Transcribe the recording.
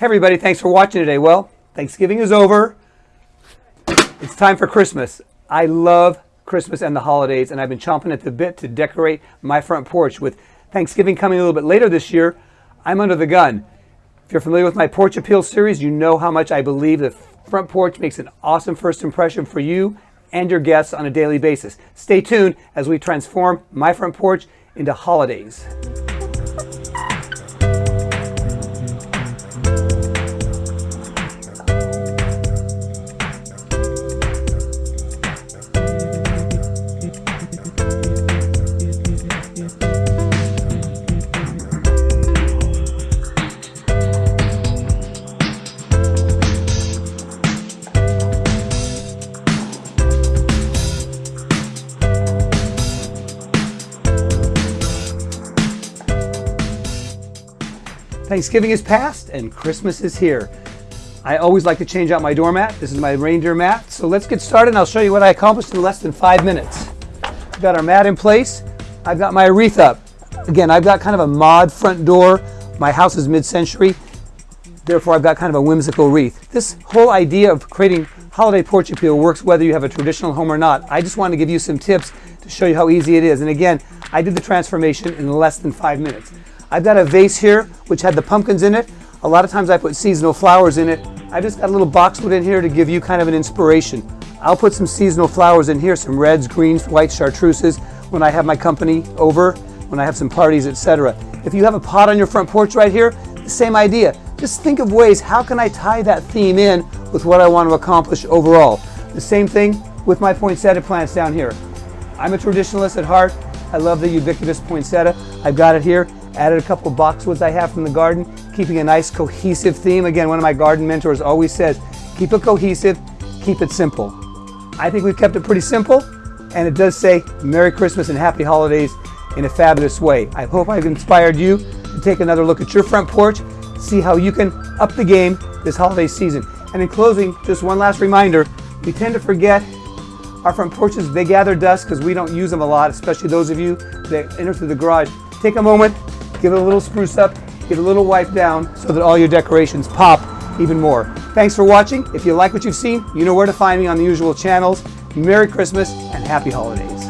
Hey everybody, thanks for watching today. Well, Thanksgiving is over. It's time for Christmas. I love Christmas and the holidays, and I've been chomping at the bit to decorate my front porch. With Thanksgiving coming a little bit later this year, I'm under the gun. If you're familiar with my Porch Appeal series, you know how much I believe the front porch makes an awesome first impression for you and your guests on a daily basis. Stay tuned as we transform my front porch into holidays. Thanksgiving is past and Christmas is here. I always like to change out my doormat. This is my reindeer mat. So let's get started and I'll show you what I accomplished in less than five minutes. We've got our mat in place. I've got my wreath up. Again, I've got kind of a mod front door. My house is mid-century. Therefore, I've got kind of a whimsical wreath. This whole idea of creating holiday porch appeal works whether you have a traditional home or not. I just want to give you some tips to show you how easy it is. And again, I did the transformation in less than five minutes. I've got a vase here which had the pumpkins in it. A lot of times I put seasonal flowers in it. I just got a little boxwood in here to give you kind of an inspiration. I'll put some seasonal flowers in here, some reds, greens, white chartreuses when I have my company over, when I have some parties, etc. If you have a pot on your front porch right here, the same idea. Just think of ways, how can I tie that theme in with what I want to accomplish overall? The same thing with my poinsettia plants down here. I'm a traditionalist at heart. I love the ubiquitous poinsettia. I've got it here. Added a couple boxwoods I have from the garden, keeping a nice cohesive theme. Again, one of my garden mentors always says, keep it cohesive, keep it simple. I think we've kept it pretty simple, and it does say Merry Christmas and Happy Holidays in a fabulous way. I hope I've inspired you to take another look at your front porch, see how you can up the game this holiday season. And in closing, just one last reminder, we tend to forget our front porches, they gather dust because we don't use them a lot, especially those of you that enter through the garage. Take a moment, give it a little spruce up, get a little wipe down so that all your decorations pop even more. Thanks for watching. If you like what you've seen, you know where to find me on the usual channels. Merry Christmas and Happy Holidays.